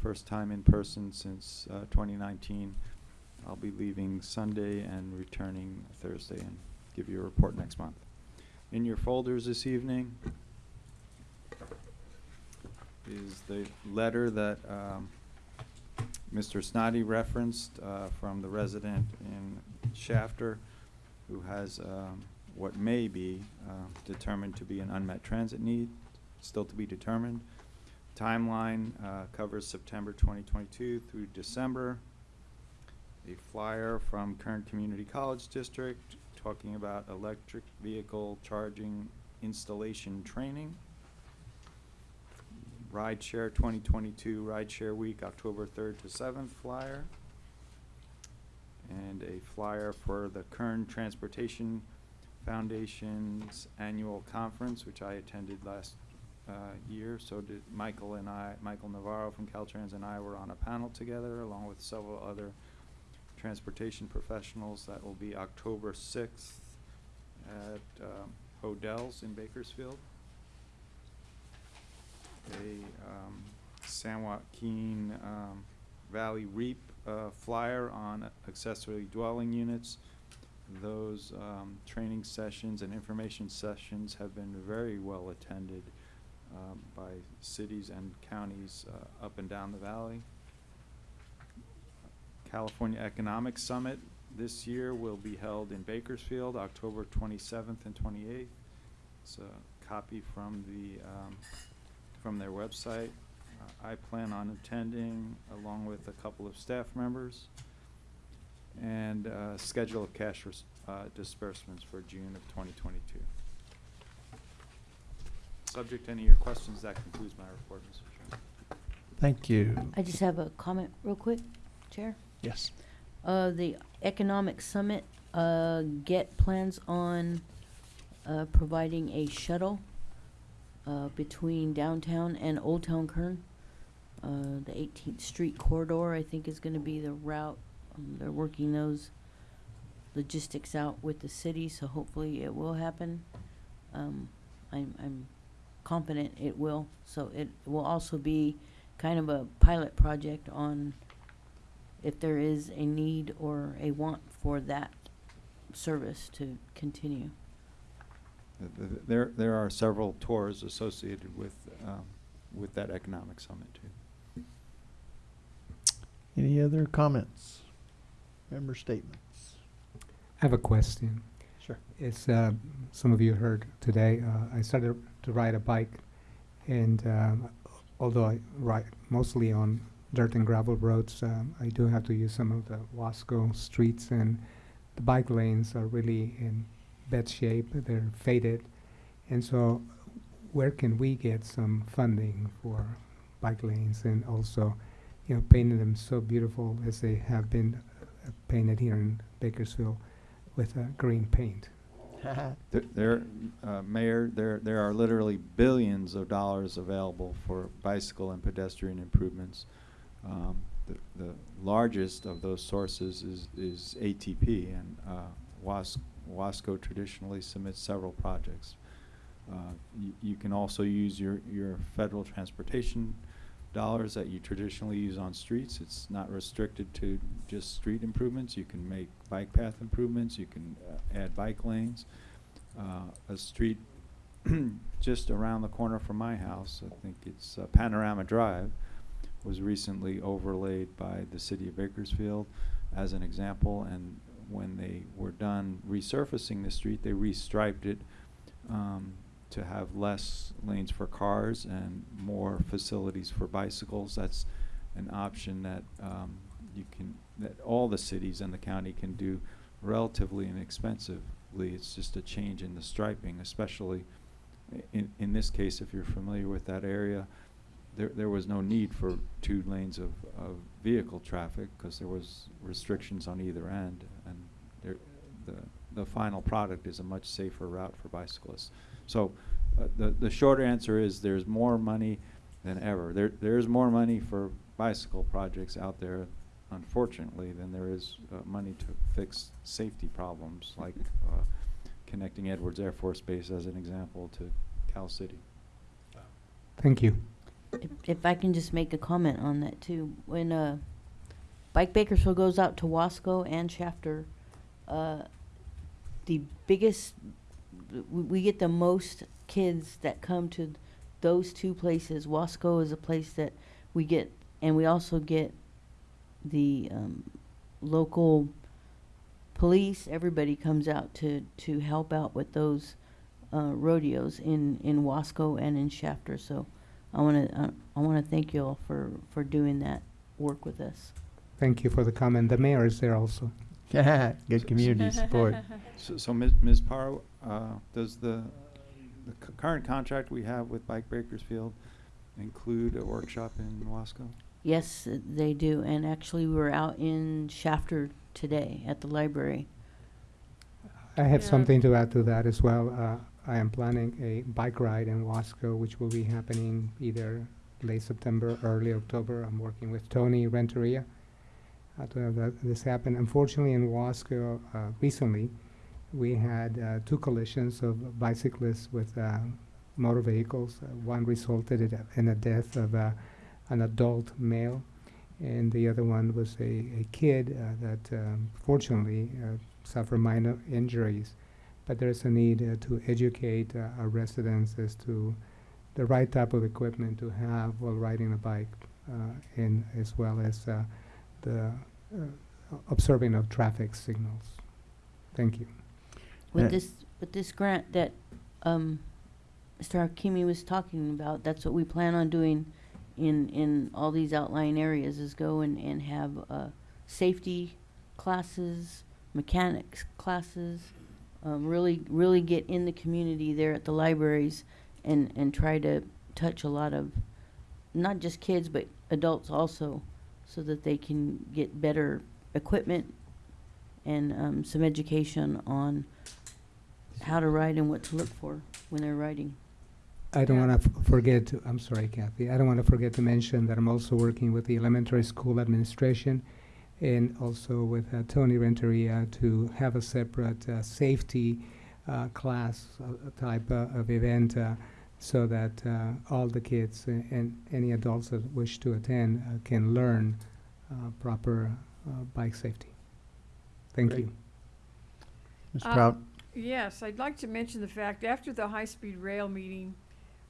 First time in person since uh, 2019. I'll be leaving Sunday and returning Thursday and give you a report next month. In your folders this evening is the letter that um, Mr. Snoddy referenced uh, from the resident in Shafter who has um, what may be uh, determined to be an unmet transit need, still to be determined. Timeline uh, covers September 2022 through December. A flyer from Kern Community College District talking about electric vehicle charging installation training. Rideshare 2022 Rideshare Week, October 3rd to 7th flyer and a flyer for the Kern Transportation Foundation's annual conference, which I attended last uh, year. So did Michael and I, Michael Navarro from Caltrans and I were on a panel together along with several other transportation professionals. That will be October 6th at um, in Bakersfield. A um, San Joaquin um, Valley REAP uh, flyer on accessory dwelling units. Those um, training sessions and information sessions have been very well attended um, by cities and counties uh, up and down the valley. California Economic Summit this year will be held in Bakersfield, October 27th and 28th. It's a copy from the um, from their website. Uh, I plan on attending along with a couple of staff members and uh, schedule of cash res- uh, disbursements for June of 2022. Subject to any of your questions, that concludes my report, Mr. Chairman. Thank you. I just have a comment real quick, Chair. Yes. Uh, the Economic Summit, uh, get plans on, uh, providing a shuttle, uh, between downtown and Old Town Kern. Uh, the Eighteenth Street corridor, I think, is gonna be the route. Um, they're working those logistics out with the city, so hopefully it will happen. Um, I'm, I'm confident it will. So it will also be kind of a pilot project on if there is a need or a want for that service to continue. Th- th- There, there are several tours associated with, um, with that economic summit too. Any other comments? Member statements? I have a question. Sure. It's, uh, some of you heard today, uh, I started to ride a bike, and um, although I ride mostly on dirt and gravel roads, um, I do have to use some of the Wasco streets, and the bike lanes are really in bad shape. They're faded, and so where can we get some funding for bike lanes and also, you know, painting them so beautiful as they have been uh, painted here in Bakersfield with uh, green paint? There- There, uh, Mayor, there, there are literally billions of dollars available for bicycle and pedestrian improvements. Um, The, the largest of those sources is, is ATP, and uh, Was, Wasco traditionally submits several projects. Uh, You, can also use your, your federal transportation dollars that you traditionally use on streets. It's not restricted to just street improvements. You can make bike path improvements, you can uh, add bike lanes. Uh, A street just around the corner from my house, I think it's uh, Panorama Drive, was recently overlaid by the city of Bakersfield as an example, and when they were done resurfacing the street, they restriped it um, to have less lanes for cars and more facilities for bicycles. That's an option that um, you can, that all the cities and the county can do relatively inexpensively. It's just a change in the striping, especially in, in this case, if you're familiar with that area, there, there was no need for two lanes of, of vehicle traffic because there was restrictions on either end. And there, the, the final product is a much safer route for bicyclists. So uh, the, the short answer is there's more money than ever. There, there's more money for bicycle projects out there unfortunately, than there is uh, money to fix safety problems, like uh, connecting Edwards Air Force Base as an example to Cal City. Thank you. If, if I can just make a comment on that too, when, uh, Bike Bakersfield goes out to Wasco and Shafter, uh, the biggest, we, get the most kids that come to those two places. Wasco is a place that we get, and we also get the, um, local police, everybody comes out to, to help out with those, uh, rodeos in, in Wasco and in Shafter, so I wanna, uh, I wanna thank you all for, for doing that work with us. Thank you for the comment. The mayor is there also. Yeah, Good community support. So, so Ms. Ms. Paro, uh, does the, the c- current contract we have with Bike Bakersfield include a workshop in Wasco? Yes, uh, they do, and actually, we were out in Shafter today at the library. I have Yeah. something to add to that as well. Uh, I am planning a bike ride in Wasco, which will be happening either late September, early October. I'm working with Tony Renteria uh, to have that, this happen. Unfortunately, in Wasco, uh, recently, we had uh, two collisions of bicyclists with uh, motor vehicles. Uh, one resulted in a death of an adult male, and the other one was a, a kid that um, fortunately suffered minor injuries. But there's a need uh, to educate uh, our residents as to the right type of equipment to have while riding a bike, uh, and as well as uh, the uh, observing of traffic signals. Thank you. With Yeah. this, with this grant that, um, Mr. Hakimi was talking about, that's what we plan on doing in, in all these outlying areas, is go and, and have, uh, safety classes, mechanics classes, um, really, really get in the community there at the libraries and, and try to touch a lot of, not just kids, but adults also, so that they can get better equipment and, um, some education on how to ride and what to look for when they're riding. I don't Yeah. want to forget, to- I'm sorry, Kathy, I don't want to forget to mention that I'm also working with the elementary school administration and also with uh, Tony Renteria to have a separate uh, safety uh, class uh, type uh, of event uh, so that uh, all the kids a- and any adults that wish to attend uh, can learn uh, proper uh, bike safety. Thank Great. you. Mr. Uh, Prout? Yes, I'd like to mention the fact, after the high-speed rail meeting,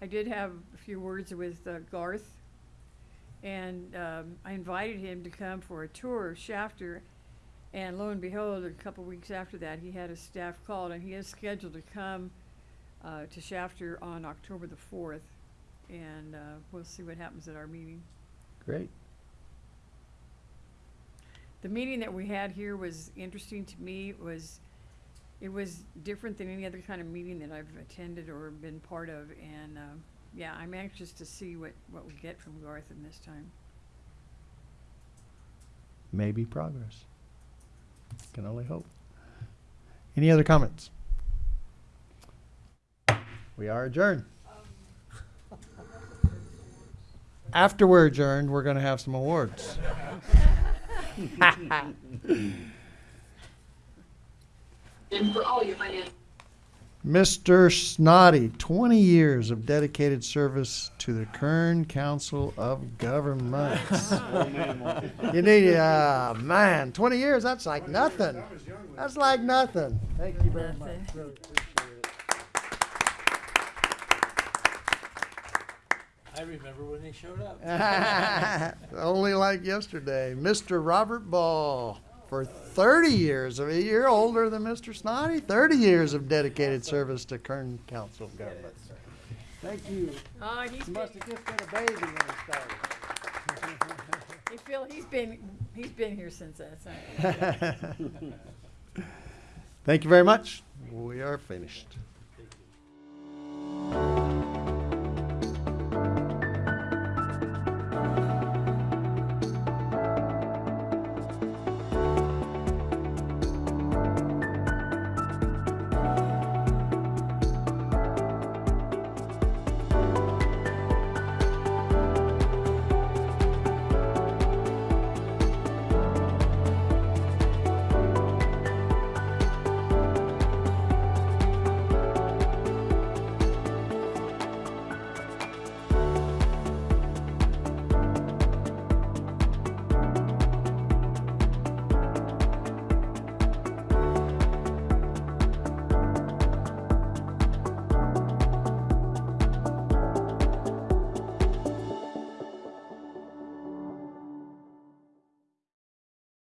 I did have a few words with uh, Garth. And um, I invited him to come for a tour of Shafter. And lo and behold, a couple weeks after that, he had his staff called and he is scheduled to come uh, to Shafter on October the fourth. And uh, we'll see what happens at our meeting. Great. The meeting that we had here was interesting to me. It was, it was different than any other kind of meeting that I've attended or been part of. And, um, yeah, I'm anxious to see what, what we get from Garth in this time. Maybe progress. Can only hope. Any other comments? We are adjourned. After we're adjourned, we're gonna have some awards. And for all your financial. Mr. Snoddy, twenty years of dedicated service to the Kern Council of Governments. You need, uh, man, twenty years, that's like nothing. That's like nothing. Thank you very much. Really appreciate it. I remember when they showed up. Only like yesterday. Mr. Robert Ball, for 30 years, of a year older than Mr. Snoddy, 30 years of dedicated service to Kern Council of Governments. Thank you. He's He been, must have just been a baby when he started. hey, Phil, he's been, he's been here since that time. Thank you very much. We are finished.